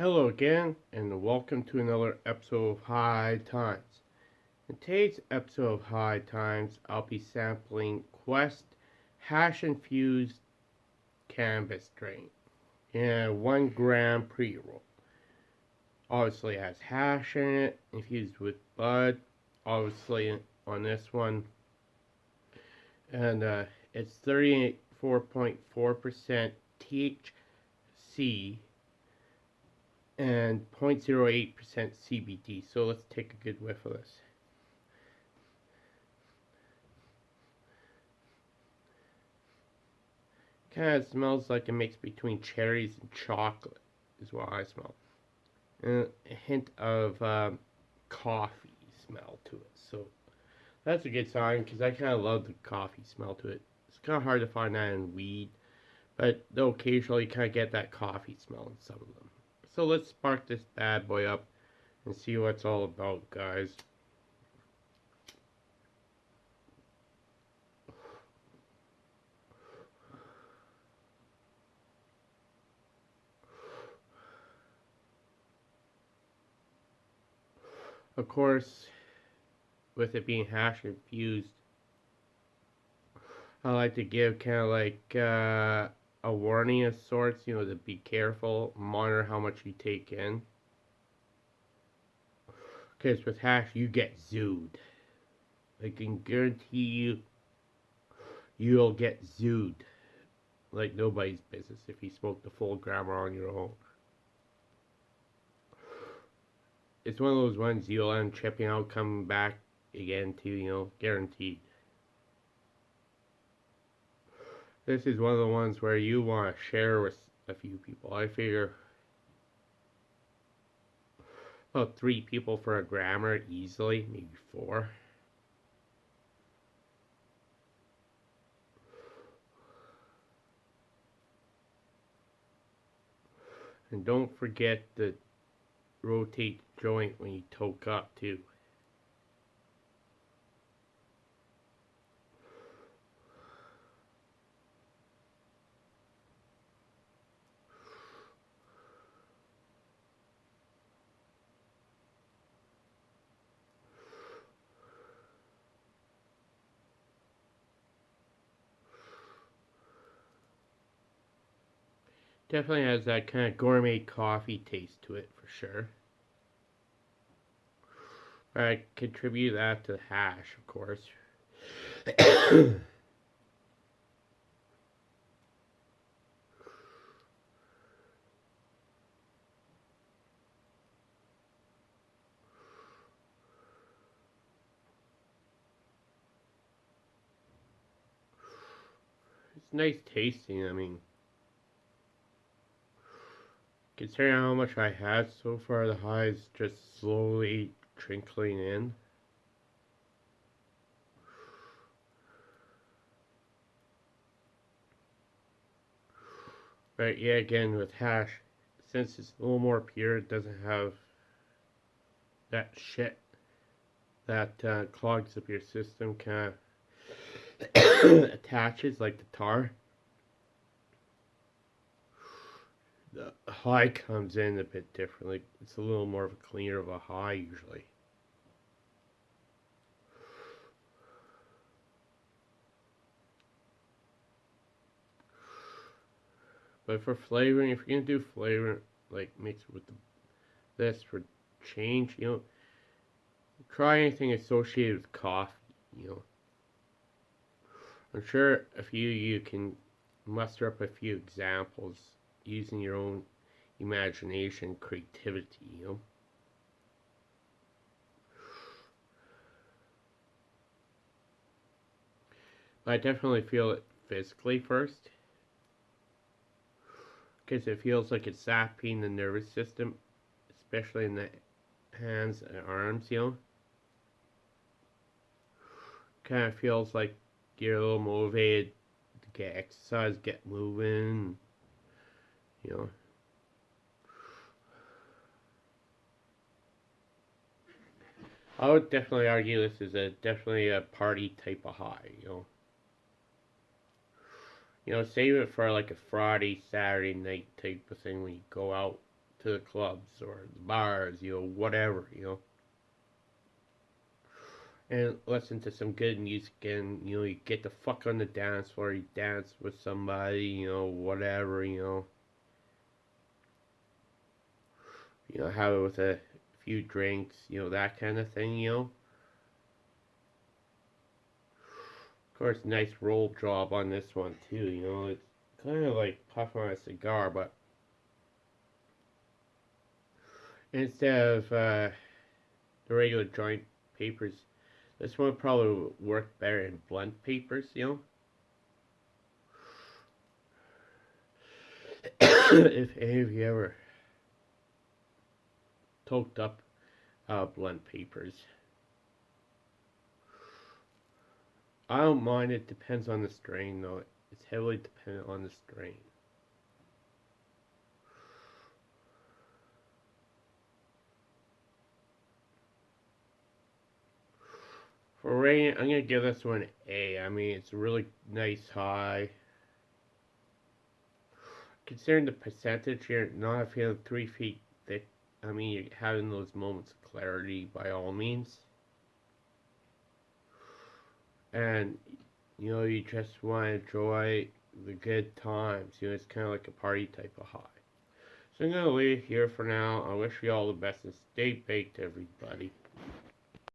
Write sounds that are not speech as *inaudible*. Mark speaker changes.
Speaker 1: Hello again, and welcome to another episode of High Times. In today's episode of High Times, I'll be sampling Quest Hash Infused Cannabis Strain in a 1 gram pre roll. Obviously, it has hash in it, infused with bud, obviously, on this one. And uh, it's 34.4% THC and 0.08% CBD. So let's take a good whiff of this. Kind of smells like a mix between cherries and chocolate, is what I smell. And a hint of um, coffee smell to it. So that's a good sign because I kind of love the coffee smell to it. It's kind of hard to find that in weed, but they'll occasionally kind of get that coffee smell in some of them. So let's spark this bad boy up and see what it's all about, guys. Of course, with it being hash infused, I like to give kind of like uh, a warning of sorts, you know, to be careful, monitor how much you take in. Because with hash, you get zooed. I can guarantee you, you'll get zooed like nobody's business if you smoke the full grammar on your own. It's one of those ones you'll end tripping out, coming back again to, you know, guaranteed. This is one of the ones where you want to share with a few people. I figure about three people for a grammar easily, maybe four. And don't forget to rotate the joint when you toke up too. Definitely has that kind of gourmet coffee taste to it for sure. I contribute that to the hash, of course. *coughs* it's nice tasting, I mean. Considering how much I had so far, the high is just slowly trickling in. But yeah, again, with hash, since it's a little more pure, it doesn't have that shit that uh, clogs up your system, kind of *coughs* attaches like the tar. The high comes in a bit differently. It's a little more of a cleaner of a high usually. But for flavoring, if you're gonna do flavor, like mix it with the, this for change, you know, try anything associated with coffee, you know. I'm sure a few you can muster up a few examples using your own imagination, creativity, you know. But I definitely feel it physically first. Because it feels like it's sapping the nervous system, especially in the hands and arms, you know. Kind of feels like you're a little motivated to get exercise, get moving you know. I would definitely argue this is a definitely a party type of high, you know. You know, save it for like a Friday, Saturday night type of thing when you go out to the clubs or the bars, you know, whatever, you know. And listen to some good music and, you know, you get the fuck on the dance floor, you dance with somebody, you know, whatever, you know. You know, have it with a few drinks, you know, that kind of thing, you know. Of course, nice roll job on this one too, you know, it's kind of like puffing on a cigar, but instead of uh, the regular joint papers, this one probably work better in blunt papers, you know. *coughs* if any of you ever toked up uh, blunt papers. I don't mind, it depends on the strain though. It's heavily dependent on the strain. For rating, I'm gonna give this one A. I mean, it's a really nice high. Considering the percentage here, not feeling three feet thick, I mean, you're having those moments of clarity by all means. And, you know, you just want to enjoy the good times. You know, it's kind of like a party type of high. So I'm going to leave it here for now. I wish you all the best and stay baked, everybody.